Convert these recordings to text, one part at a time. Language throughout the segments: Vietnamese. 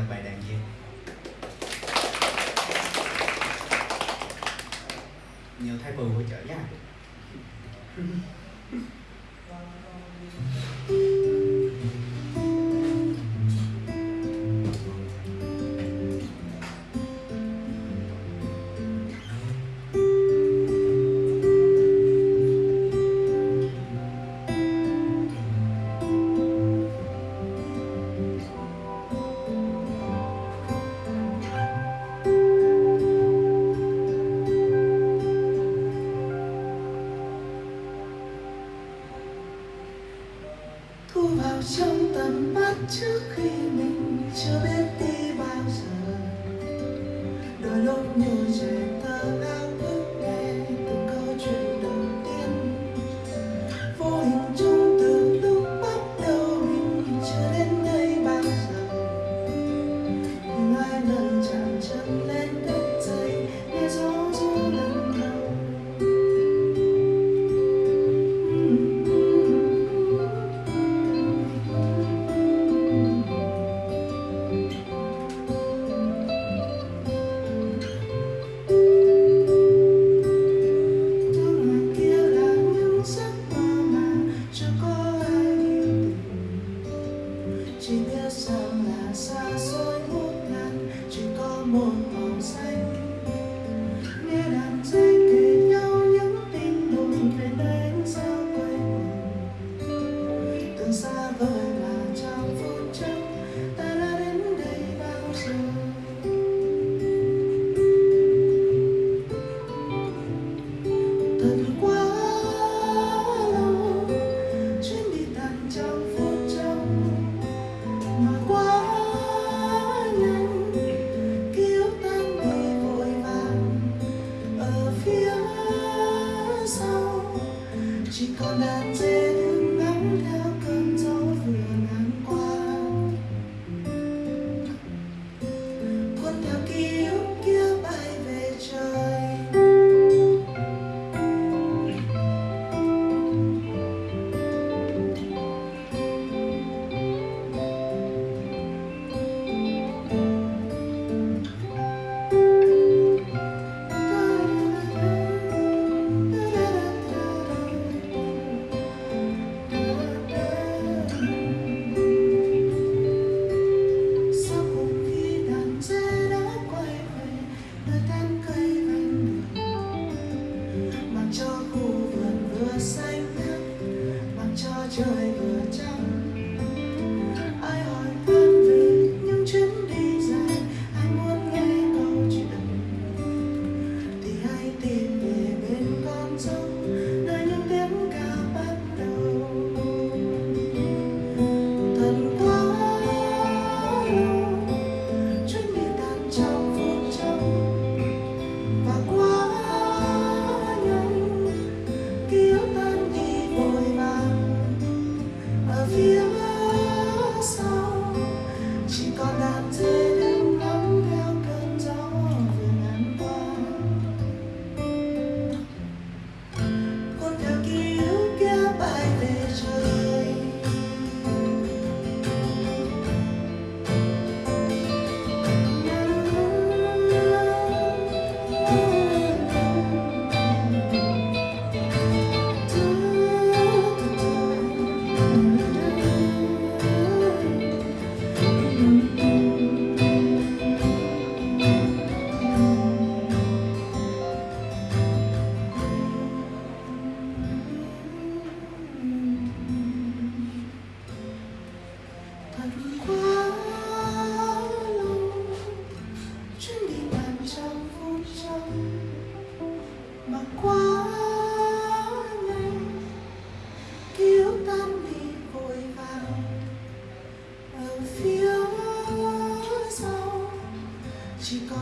là bài đàn diêm nhiều thay bù hỗ trợ giá thu vào trong tầm mắt trước khi mình chưa biết đi bao giờ đôi lúc như trời tâm 떠난 지는 날려 건져.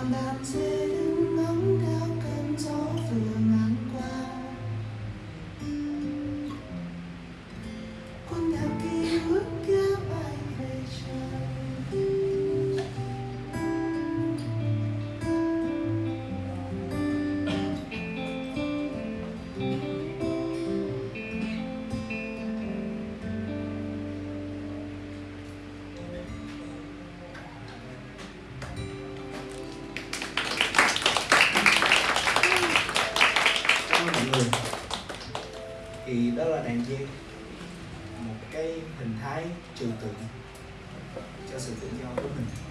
about it. Thì đó là đàn dê. Một cái hình thái trừu tượng cho sự tự do của mình.